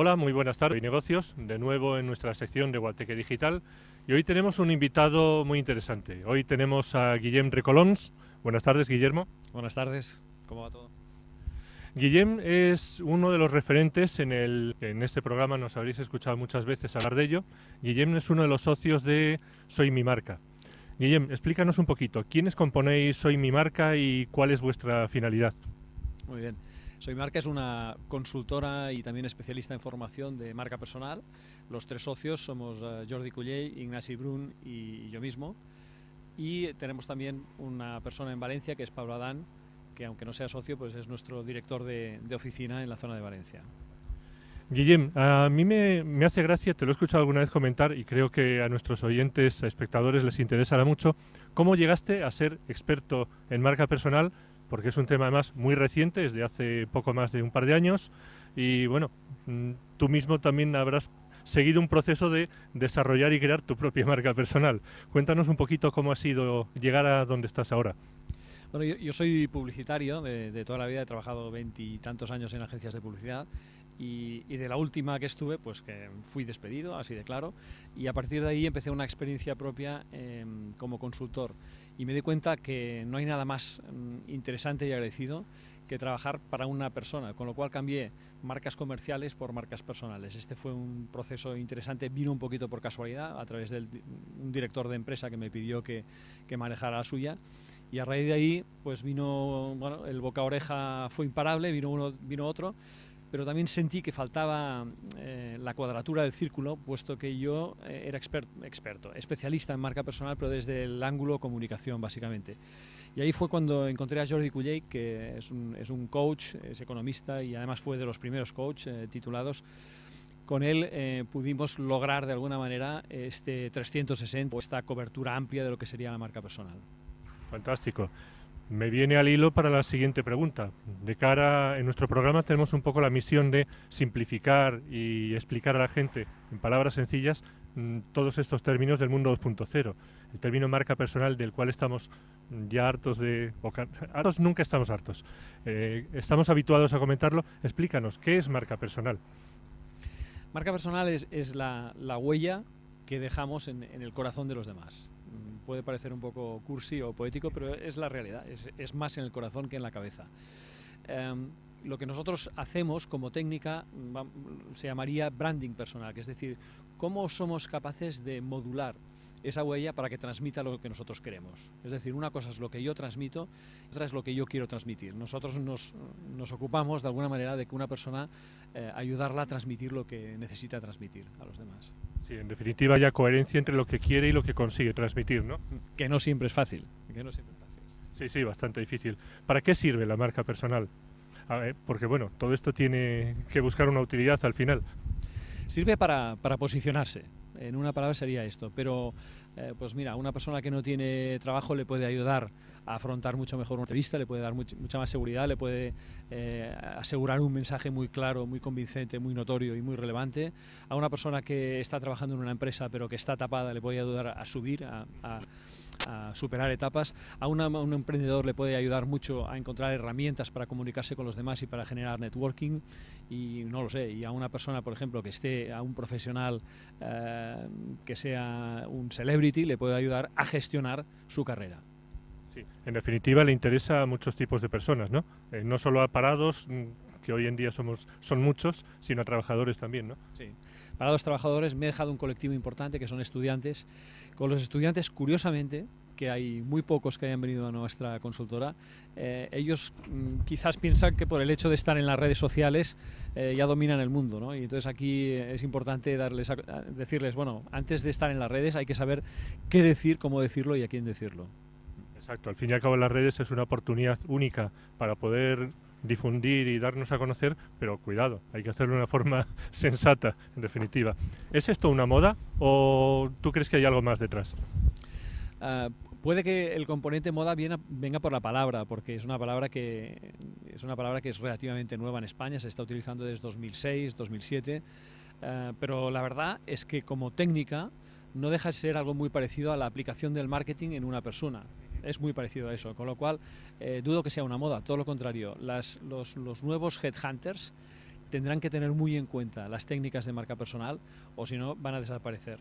Hola, muy buenas tardes y negocios, de nuevo en nuestra sección de Guateque Digital y hoy tenemos un invitado muy interesante. Hoy tenemos a Guillem Recolons. Buenas tardes, Guillermo. Buenas tardes, ¿cómo va todo? Guillem es uno de los referentes en, el, en este programa, nos habréis escuchado muchas veces hablar de ello. Guillem es uno de los socios de Soy mi marca. Guillem, explícanos un poquito, ¿quiénes componéis Soy mi marca y cuál es vuestra finalidad? Muy bien. Soy Marca es una consultora y también especialista en formación de marca personal. Los tres socios somos eh, Jordi Cullell, Ignasi Brun y yo mismo. Y tenemos también una persona en Valencia que es Pablo Adán, que aunque no sea socio, pues es nuestro director de, oficina en la zona de Valencia. Guillem, a mí me, me, hace gracia, te lo he escuchado alguna vez comentar y creo que a nuestros oyentes, a espectadores les interesará mucho, cómo llegaste a ser experto en marca personal porque es un tema además muy reciente, es de hace poco más de un par de años, y bueno, mm, tú mismo también habrás seguido un proceso de desarrollar y crear tu propia marca personal. Cuéntanos un poquito cómo ha sido llegar a donde estás ahora. Bueno, yo, soy publicitario de, de, toda la vida, he trabajado veintitantos años en agencias de publicidad y, de la última que estuve, pues que fui despedido, así de claro, y a partir de ahí empecé una experiencia propia em, como consultor y me di cuenta que no hay nada más mm, interesante y agradecido que trabajar para una persona, con lo cual cambié marcas comerciales por marcas personales. Este fue un proceso interesante, vino un poquito por casualidad, a través de un director de empresa que me pidió que, que manejara la suya, y a raíz de ahí, pues vino, bueno, el boca oreja fue imparable, vino uno, vino otro, pero también sentí que faltaba eh, la cuadratura del círculo, puesto que yo eh, era experto, especialista en marca personal, pero desde el ángulo comunicación, básicamente. Y ahí fue cuando encontré a Jordi Culley, que es un, es un, coach, es economista y además fue de los primeros coach eh, titulados. Con él pudimos lograr de alguna manera este 360, esta cobertura amplia de lo que sería la marca personal. Fantástico. Me viene al hilo para la siguiente pregunta. De cara en nuestro programa tenemos un poco la misión de simplificar y explicar a la gente en palabras sencillas mm, todos estos términos del mundo 2.0. El término marca personal del cual estamos ya hartos de... hartos nunca estamos hartos. Eh, estamos habituados a comentarlo. Explícanos, ¿qué es marca personal? Marca personal es, la, huella que dejamos en el corazón de los demás puede parecer un poco cursi o poético, pero es la realidad, es, más en el corazón que en la cabeza. Em, lo que nosotros hacemos como técnica se llamaría branding personal, que es decir, cómo somos capaces de modular esa huella para que transmita lo que nosotros queremos. Es decir, una cosa es lo que yo transmito, otra es lo que yo quiero transmitir. Nosotros nos, ocupamos de alguna manera de que una persona eh, ayudarla a transmitir lo que necesita transmitir a los demás. Sí, en definitiva haya coherencia entre lo que quiere y lo que consigue transmitir, ¿no? Que no siempre es fácil. Que no siempre es fácil. Sí, sí, bastante difícil. ¿Para qué sirve la marca personal? porque bueno, todo esto tiene que buscar una utilidad al final. Sirve para, para posicionarse, en una palabra sería esto, pero eh, pues mira, una persona que no tiene trabajo le puede ayudar a afrontar mucho mejor una entrevista, le puede dar mucha más seguridad, le puede eh, asegurar un mensaje muy claro, muy convincente, muy notorio y muy relevante. A una persona que está trabajando en una empresa pero que está tapada le puede ayudar a subir, a, superar etapas. A, un emprendedor le puede ayudar mucho a encontrar herramientas para comunicarse con los demás y para generar networking. Y no lo sé, y a una persona, por ejemplo, que esté, a un profesional eh, que sea un celebrity, le puede ayudar a gestionar su carrera. En definitiva, le interesa a muchos tipos de personas, ¿no? Eh, no solo a parados, mm, que hoy en día somos, son muchos, sino a trabajadores también, ¿no? Sí. Parados trabajadores, me he dejado un colectivo importante que son estudiantes. Con los estudiantes, curiosamente, que hay muy pocos que hayan venido a nuestra consultora, eh, ellos mm, quizás piensan que por el hecho de estar en las redes sociales eh, ya dominan el mundo, ¿no? Y entonces aquí es importante darles decirles, bueno, antes de estar en las redes hay que saber qué decir, cómo decirlo y a quién decirlo. Exacto, al fin y al cabo las redes es una oportunidad única para poder difundir y darnos a conocer, pero cuidado, hay que hacerlo de una forma sensata, en definitiva. ¿Es esto una moda o tú crees que hay algo más detrás? Ah, puede que el componente moda venga por la palabra, porque es una palabra que es una palabra que es relativamente nueva en España, se está utilizando desde 2006, 2007, ah, pero la verdad es que como técnica no deja de ser algo muy parecido a la aplicación del marketing en una persona es muy parecido a eso, con lo cual eh, dudo que sea una moda, todo lo contrario. los, nuevos headhunters tendrán que tener muy en cuenta las técnicas de marca personal o si no van a desaparecer.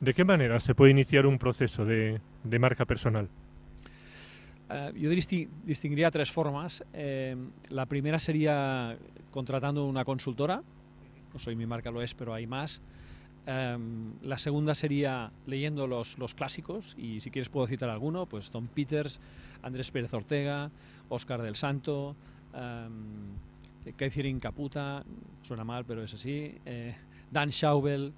¿De qué manera se puede iniciar un proceso de, marca personal? Eh, yo distinguiría tres formas. Eh, la primera sería contratando una consultora. No soy mi marca, lo es, pero hay más. Eh, la segunda sería leyendo los, los, clásicos y si quieres puedo citar alguno, pues Tom Peters, Andrés Pérez Ortega, Oscar del Santo, Catherine Caputa, suena mal pero es así, Dan Schaubel,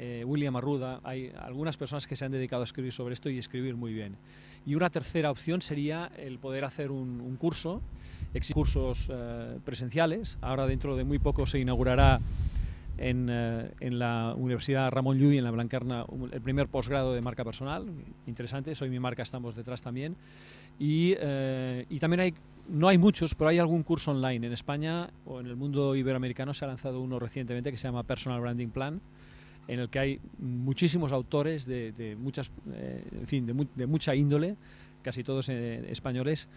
eh, William Arruda, hay algunas personas que se han dedicado a escribir sobre esto y escribir muy bien. Y una tercera opción sería el poder hacer un, curso, existen cursos eh, presenciales, ahora dentro de muy poco se inaugurará en, eh, en, la Universidad Ramón Llull, en la Blancarna, el primer posgrado de marca personal, interesante, soy mi marca, estamos detrás también. Y, y también hay no hay muchos, pero hay algún curso online. En España o en el mundo iberoamericano se ha lanzado uno recientemente que se llama Personal Branding Plan, en el que hay muchísimos autores de, muchas, eh, en fin, de, mucha índole, casi todos eh, españoles,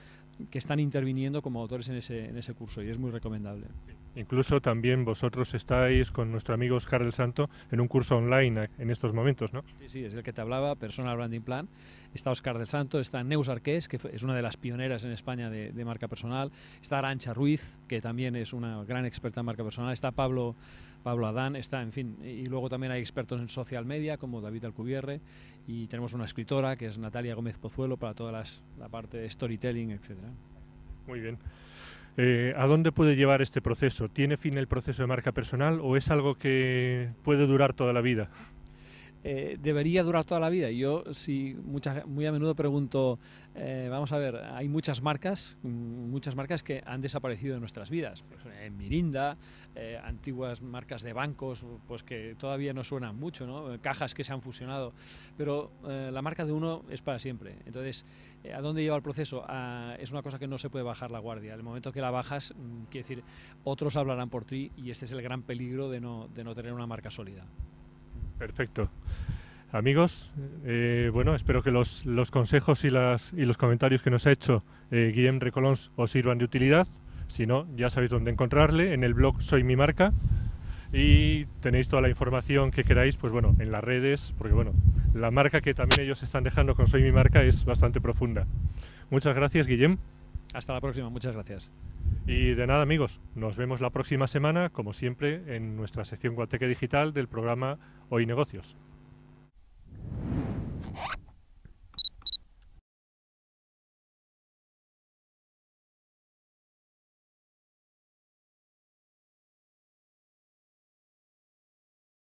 que están interviniendo como autores en ese, en ese curso y es muy recomendable. Incluso también vosotros estáis con nuestro amigo Oscar del Santo en un curso online en estos momentos, ¿no? Sí, sí, es el que te hablaba, Personal Branding Plan. Está Oscar del Santo, está Neus Arqués, que es una de las pioneras en España de, de marca personal. Está Arancha Ruiz, que también es una gran experta en marca personal. Está Pablo Pablo Adán está, en fin, y luego también hay expertos en social media como David Alcubierre y tenemos una escritora que es Natalia Gómez Pozuelo para toda la parte de storytelling, etcétera. Muy bien. Eh, ¿A dónde puede llevar este proceso? ¿Tiene fin el proceso de marca personal o es algo que puede durar toda la vida? Eh, debería durar toda la vida. Yo sí, muy a menudo pregunto, eh, vamos a ver, hay muchas marcas, mm, muchas marcas que han desaparecido de nuestras vidas. Pues, eh, Mirinda, antiguas marcas de bancos, pues que todavía no suenan mucho, ¿no? cajas que se han fusionado, pero la marca de uno es para siempre. Entonces, ¿a dónde lleva el proceso? es una cosa que no se puede bajar la guardia. El momento que la bajas, mm, quiere decir, otros hablarán por ti y este es el gran peligro de no, de no tener una marca sólida. Perfecto. Amigos, eh, bueno, espero que los, consejos y, las, y los comentarios que nos ha hecho eh, Guillem Recolons os sirvan de utilidad. Si no, ya sabéis dónde encontrarle, en el blog Soy mi marca. Y tenéis toda la información que queráis, pues bueno, en las redes, porque bueno, la marca que también ellos están dejando con Soy mi marca es bastante profunda. Muchas gracias, Guillem. Hasta la próxima, muchas gracias. Y de nada, amigos, nos vemos la próxima semana, como siempre, en nuestra sección Guateque Digital del programa Hoy Negocios.